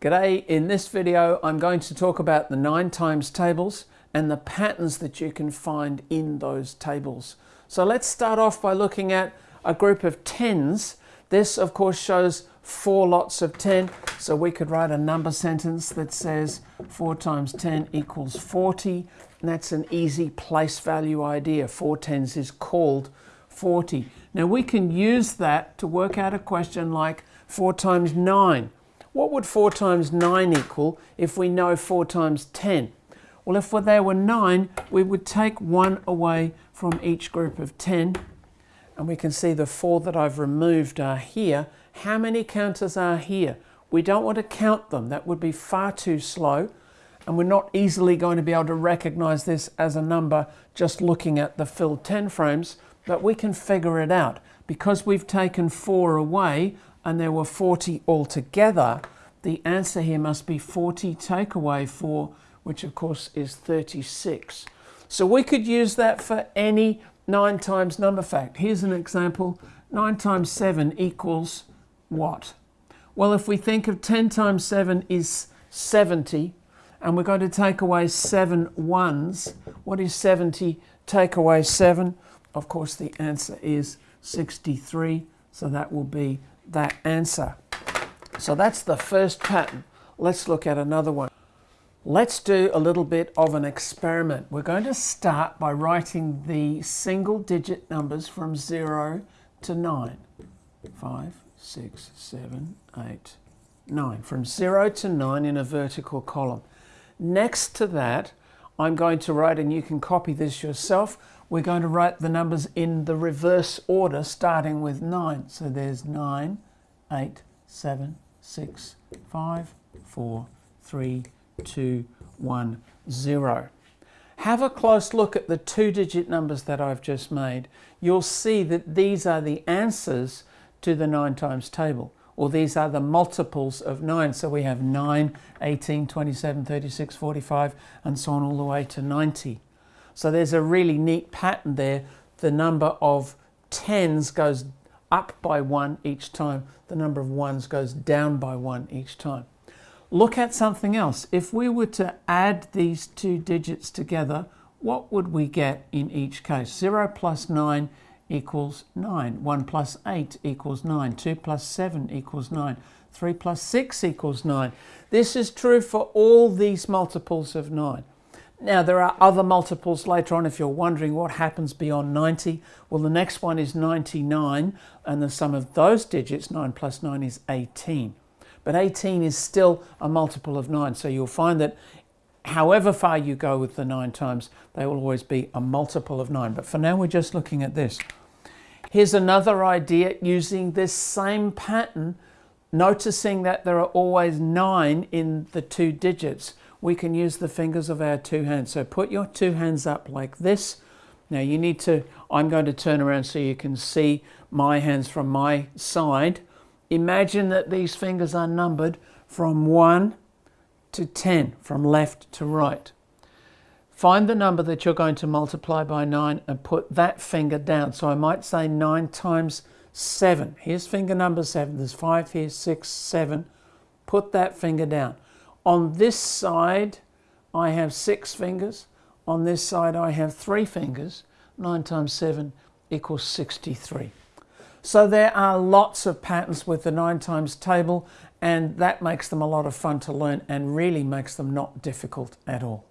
G'day, in this video I'm going to talk about the 9 times tables and the patterns that you can find in those tables. So let's start off by looking at a group of tens. This of course shows four lots of 10, so we could write a number sentence that says 4 times 10 equals 40, and that's an easy place value idea. 4 tens is called 40. Now we can use that to work out a question like 4 times 9 what would 4 times 9 equal if we know 4 times 10? Well, if there were 9, we would take 1 away from each group of 10. And we can see the 4 that I've removed are here. How many counters are here? We don't want to count them. That would be far too slow. And we're not easily going to be able to recognize this as a number just looking at the filled 10 frames, but we can figure it out. Because we've taken 4 away, and there were 40 altogether, the answer here must be 40 take away 4, which of course is 36. So we could use that for any 9 times number fact. Here's an example. 9 times 7 equals what? Well, if we think of 10 times 7 is 70, and we're going to take away 7 ones, what is 70 take away 7? Of course, the answer is 63, so that will be that answer. So that's the first pattern. Let's look at another one. Let's do a little bit of an experiment. We're going to start by writing the single digit numbers from 0 to 9. 5, 6, 7, 8, 9. From 0 to 9 in a vertical column. Next to that, I'm going to write, and you can copy this yourself, we're going to write the numbers in the reverse order starting with 9. So there's 9, 8, 7, 6, 5, 4, 3, 2, 1, 0. Have a close look at the two-digit numbers that I've just made. You'll see that these are the answers to the 9 times table, or these are the multiples of 9. So we have 9, 18, 27, 36, 45, and so on all the way to 90. So there's a really neat pattern there. The number of tens goes up by one each time. The number of ones goes down by one each time. Look at something else. If we were to add these two digits together, what would we get in each case? 0 plus 9 equals 9. 1 plus 8 equals 9. 2 plus 7 equals 9. 3 plus 6 equals 9. This is true for all these multiples of 9. Now there are other multiples later on if you're wondering what happens beyond 90. Well the next one is 99 and the sum of those digits 9 plus 9 is 18. But 18 is still a multiple of 9 so you'll find that however far you go with the 9 times they will always be a multiple of 9. But for now we're just looking at this. Here's another idea using this same pattern noticing that there are always 9 in the two digits we can use the fingers of our two hands. So put your two hands up like this. Now you need to, I'm going to turn around so you can see my hands from my side. Imagine that these fingers are numbered from 1 to 10, from left to right. Find the number that you're going to multiply by 9 and put that finger down. So I might say 9 times 7. Here's finger number 7. There's 5 here, 6, 7. Put that finger down. On this side, I have six fingers. On this side, I have three fingers. 9 times 7 equals 63. So there are lots of patterns with the 9 times table and that makes them a lot of fun to learn and really makes them not difficult at all.